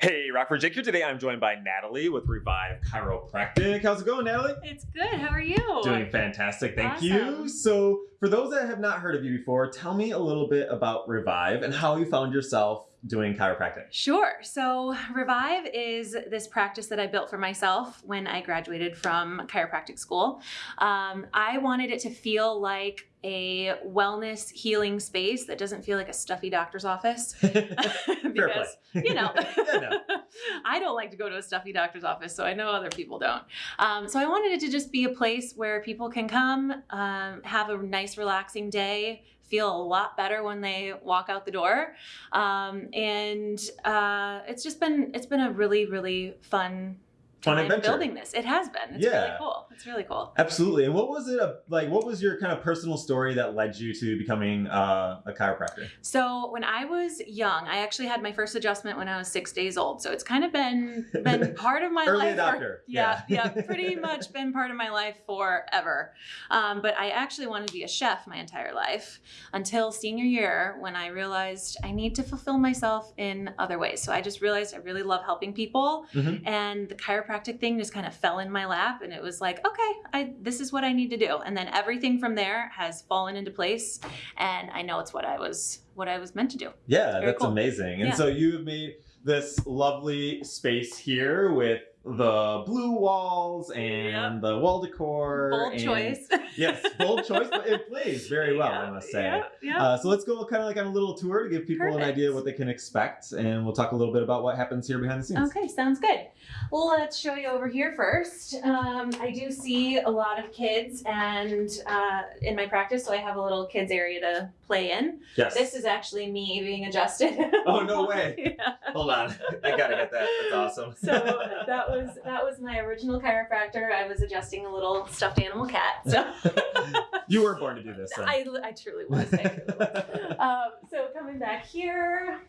Hey, Rockford Jake here. Today I'm joined by Natalie with Revive Chiropractic. How's it going, Natalie? It's good. How are you? Doing fantastic. Thank Awesome. you. So, for those that have not heard of you before, tell me a little bit about Revive and how you found yourself doing chiropractic. Sure. So, Revive is this practice that I built for myself when I graduated from chiropractic school. Um, I wanted it to feel like a wellness healing space that doesn't feel like a stuffy doctor's office. Fair because, play. you know, Yeah, no. I don't like to go to a stuffy doctor's office, so I know other people don't. Um, so I wanted it to just be a place where people can come, um, have a nice, relaxing day, feel a lot better when they walk out the door, um, and uh, it's just been it's been a really really fun. Fun adventure. building this. It has been. It's really cool. It's really cool. Absolutely. And what was it a, like? What was your kind of personal story that led you to becoming uh, a chiropractor? So when I was young, I actually had my first adjustment when I was six days old. So it's kind of been been part of my Early life. for- adopter. yeah, Yeah. yeah, pretty much been part of my life forever. Um, but I actually wanted to be a chef my entire life until senior year when I realized I need to fulfill myself in other ways. So I just realized I really love helping people, Mhm. and the chiropractic thing just kind of fell in my lap, and it was like, okay, I this is what I need to do, and then everything from there has fallen into place, and I know it's what I was what I was meant to do. Yeah, that's cool. amazing. And Yeah. so you've made this lovely space here with the blue walls and Yep. the wall decor. Bold and- choice. Yes, bold choice, but it plays very well, I must say. Yeah, yeah. Uh, so let's go kind of like on a little tour to give people an Perfect. idea what they can expect, and we'll talk a little bit about what happens here behind the scenes. Okay, sounds good. Well, let's show you over here first. Um, I do see a lot of kids, and uh, in my practice, so I have a little kids area to play in. Yes. This is actually me being adjusted. Oh, no way. yeah. Hold on, I gotta get that. That's awesome. So that was that was my original chiropractor. I was adjusting a little stuffed animal cat. So you were born to do this. Then. I, I truly was. I truly was. um, so coming back here,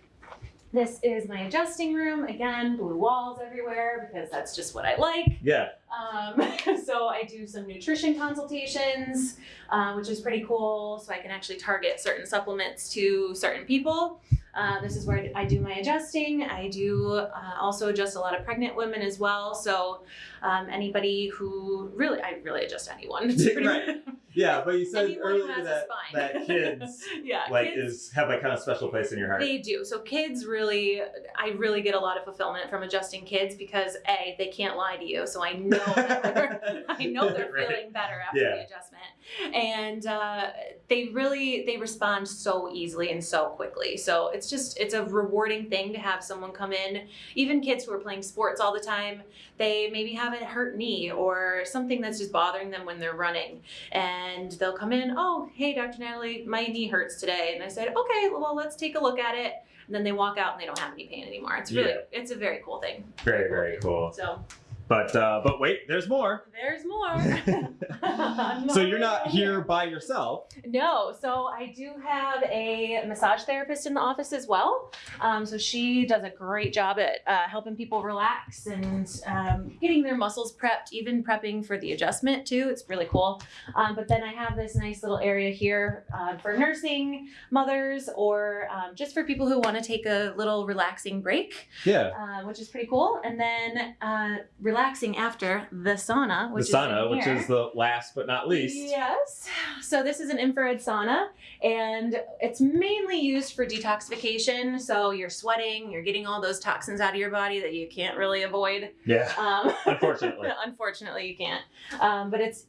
this is my adjusting room. Again, blue walls everywhere because that's just what I like. yeah. Um, so I do some nutrition consultations, uh, which is pretty cool. So I can actually target certain supplements to certain people. Uh, this is where I do my adjusting. I do uh, also adjust a lot of pregnant women as well. So um, anybody who really, I really adjust anyone. It's pretty- Right. Yeah, but you said Anyone earlier that that kids yeah, like kids- is have like kind of special place in your heart. They do. So kids really, I really get a lot of fulfillment from adjusting kids because a they can't lie to you, so I know they're, I know they're Right. feeling better after Yeah. the adjustment, and uh, they really they respond so easily and so quickly. So it's just it's a rewarding thing to have someone come in, even kids who are playing sports all the time. They maybe have a hurt knee or something that's just bothering them when they're running, and they'll come in. Oh, hey, Dr. Natalie, my knee hurts today, and I said, okay, well, let's take a look at it. And then they walk out and they don't have any pain anymore. It's really, Yeah. it's a very cool thing. Very very cool. So But uh, but wait, there's more. there's more. So you're not here by yourself. No, so I do have a massage therapist in the office as well. Um, so she does a great job at uh, helping people relax and um, getting their muscles prepped, even prepping for the adjustment too. It's really cool. Um, but then I have this nice little area here uh, for nursing mothers or um, just for people who want to take a little relaxing break, Yeah. uh, which is pretty cool. And then uh, relaxing after the sauna, which the sauna, which is the last but not least. Yes. So this is an infrared sauna and it's mainly used for detoxification. So you're sweating, you're getting all those toxins out of your body that you can't really avoid. Yeah. Um, Unfortunately. unfortunately, you can't. Um, but it's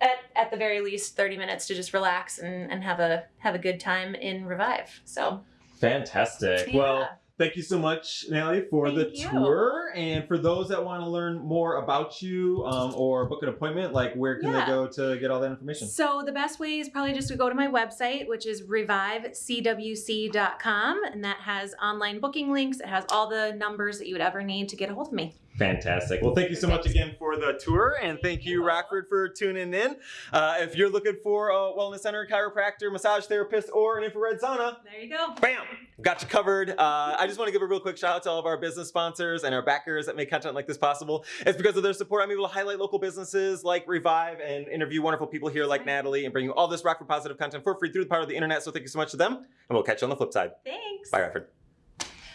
at, at the very least 30 minutes to just relax and, and have a have a good time in Revive. So Fantastic. yeah. Well, thank you so much, Natalie, for the you. tour. And for those that want to learn more about you um, or book an appointment, like where can Yeah. they go to get all that information? So the best way is probably just to go to my website, which is revivecwc.com, and that has online booking links. It has all the numbers that you would ever need to get a hold of me. Fantastic. Well, thank you so much again for the tour, and thank you, Rockford, for tuning in. Uh, if you're looking for a wellness center, chiropractor, massage therapist, or an infrared sauna, There you go. Bam! Got you covered. Uh, I just want to give a real quick shout out to all of our business sponsors and our backers that make content like this possible. It's because of their support I'm able to highlight local businesses like Revive and interview wonderful people here like Natalie and bring you all this Rockford positive content for free through the power of the internet. So thank you so much to them, and we'll catch you on the flip side. Thanks. Bye, Rockford.